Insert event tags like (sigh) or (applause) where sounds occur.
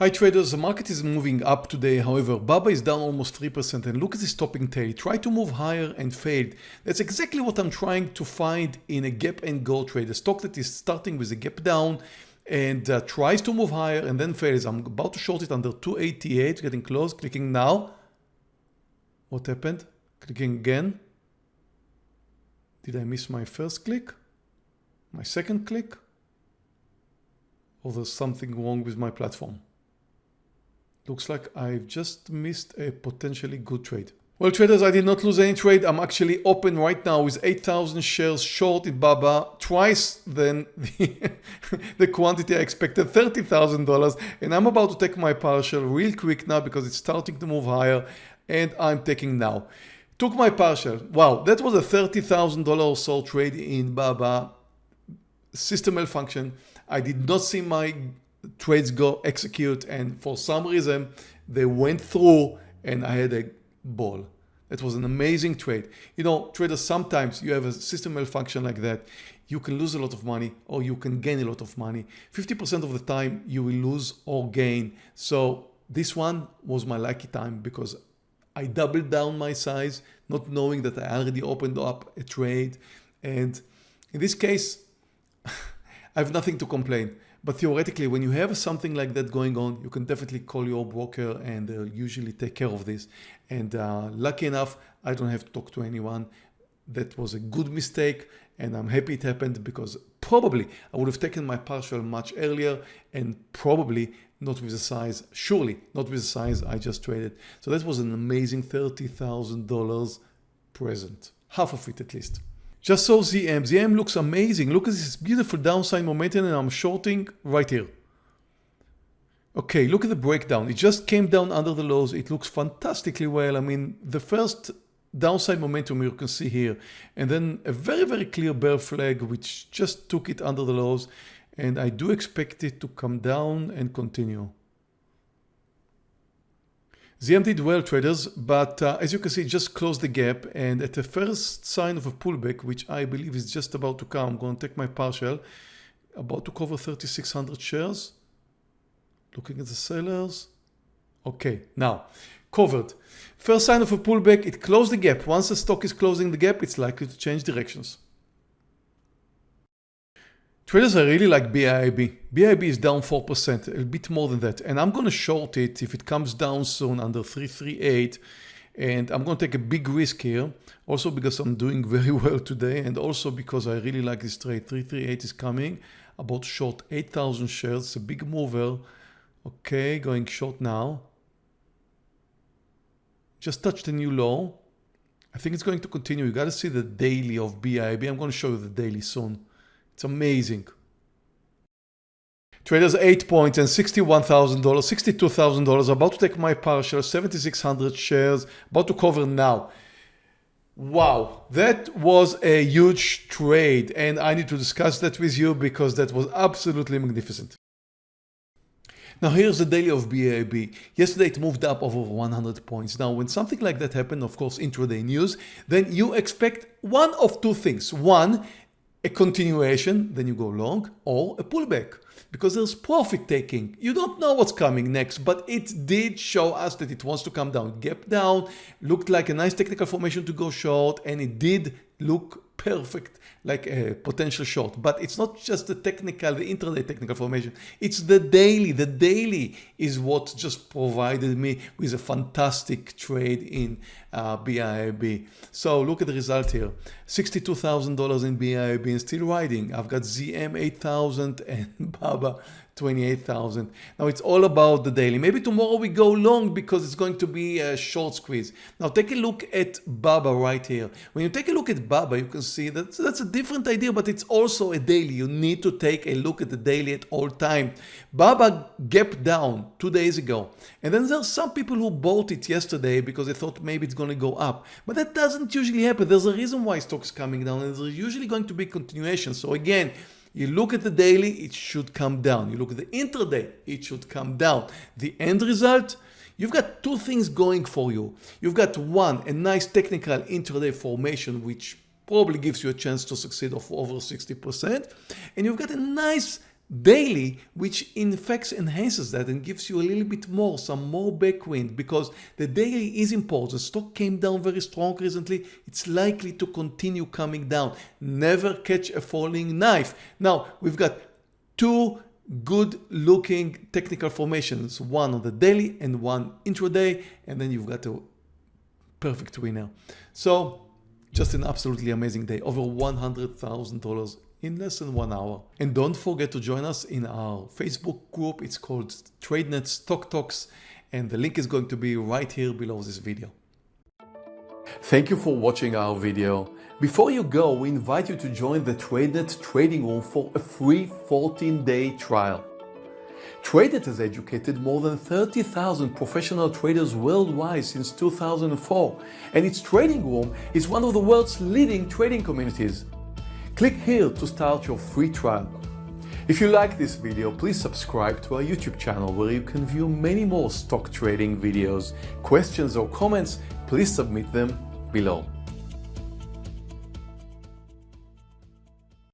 Hi traders, the market is moving up today. However, Baba is down almost 3% and look at this topping tail. Try to move higher and failed. That's exactly what I'm trying to find in a gap and go trade. A stock that is starting with a gap down and uh, tries to move higher and then fails. I'm about to short it under 288, getting close, clicking now. What happened? Clicking again. Did I miss my first click? My second click? Or there's something wrong with my platform? Looks like I've just missed a potentially good trade. Well traders, I did not lose any trade. I'm actually open right now with 8,000 shares short in Baba, twice than (laughs) the, the quantity I expected, $30,000. And I'm about to take my partial real quick now because it's starting to move higher and I'm taking now. Took my partial. Wow, that was a $30,000 or so trade in Baba. System malfunction. I did not see my trades go execute and for some reason they went through and I had a ball. It was an amazing trade. You know, traders, sometimes you have a system malfunction like that. You can lose a lot of money or you can gain a lot of money. 50% of the time you will lose or gain. So this one was my lucky time because I doubled down my size, not knowing that I already opened up a trade. And in this case, (laughs) I have nothing to complain. But theoretically, when you have something like that going on, you can definitely call your broker and they'll usually take care of this. And uh, lucky enough, I don't have to talk to anyone. That was a good mistake and I'm happy it happened because probably I would have taken my partial much earlier and probably not with the size, surely not with the size I just traded. So that was an amazing $30,000 present, half of it at least. Just saw ZM. ZM looks amazing. Look at this beautiful downside momentum and I'm shorting right here. Okay, look at the breakdown. It just came down under the lows. It looks fantastically well. I mean, the first downside momentum you can see here and then a very, very clear bear flag which just took it under the lows and I do expect it to come down and continue. ZM did well traders, but uh, as you can see, just closed the gap and at the first sign of a pullback, which I believe is just about to come, I'm going to take my partial, about to cover 3,600 shares. Looking at the sellers. Okay, now covered. First sign of a pullback, it closed the gap. Once the stock is closing the gap, it's likely to change directions. Traders I really like BIB. BIB is down 4%, a bit more than that. And I'm going to short it if it comes down soon under 338. And I'm going to take a big risk here. Also because I'm doing very (laughs) well today. And also because I really like this trade. 338 is coming. About short 8,000 shares. It's a big mover. Okay, going short now. Just touched a new low. I think it's going to continue. You got to see the daily of BIB. I'm going to show you the daily soon. It's amazing. Traders 8 points and $61,000, $62,000. About to take my partial, 7,600 shares, about to cover now. Wow, that was a huge trade and I need to discuss that with you because that was absolutely magnificent. Now here's the daily of BIIB. Yesterday it moved up over 100 points. Now when something like that happened, of course intraday news, then you expect one of two things. One, a continuation, then you go long, or a pullback because there's profit taking. You don't know what's coming next, but it did show us that it wants to come down. Gap down, looked like a nice technical formation to go short, and it did look perfect like a potential short. But it's not just the technical the intraday technical formation. It's the daily. The daily is what just provided me with a fantastic trade in uh, so look at the result here. $62,000 in BIIB and still riding. I've got ZM 8000 and (laughs) Baba 28,000. Now it's all about the daily. Maybe tomorrow we go long because it's going to be a short squeeze. Now take a look at Baba right here. When you take a look at Baba, you can see that that's a different idea, but it's also a daily. You need to take a look at the daily at all time. Baba gapped down two days ago. And then there's some people who bought it yesterday because they thought maybe it's going to go up. But that doesn't usually happen. There's a reason why stock's coming down and there's usually going to be continuation. So again, you look at the daily, it should come down. You look at the intraday, it should come down. The end result, you've got two things going for you. You've got one, a nice technical intraday formation, which probably gives you a chance to succeed of over 60%. And you've got a nice daily, which in fact enhances that and gives you a little bit more, some more backwind because the daily is important. Stock came down very strong recently. It's likely to continue coming down. Never catch a falling knife. Now we've got two good looking technical formations, one on the daily and one intraday, and then you've got a perfect winner. So just an absolutely amazing day, over $100,000 in less than one hour. And don't forget to join us in our Facebook group. It's called TradeNet Stock Talks and the link is going to be right here below this video. Thank you for watching our video. Before you go, we invite you to join the TradeNet trading room for a free 14-day trial. TradeNet has educated more than 30,000 professional traders worldwide since 2004, and its trading room is one of the world's leading trading communities. Click here to start your free trial. If you like this video, please subscribe to our YouTube channel where you can view many more stock trading videos. Questions or comments, please submit them below.